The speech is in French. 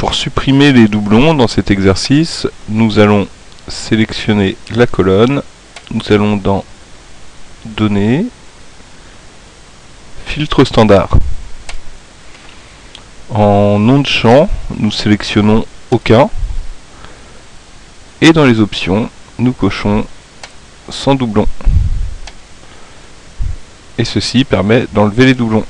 Pour supprimer les doublons dans cet exercice, nous allons sélectionner la colonne, nous allons dans Données, Filtre standard. En nom de champ, nous sélectionnons aucun, et dans les options, nous cochons sans doublons. Et ceci permet d'enlever les doublons.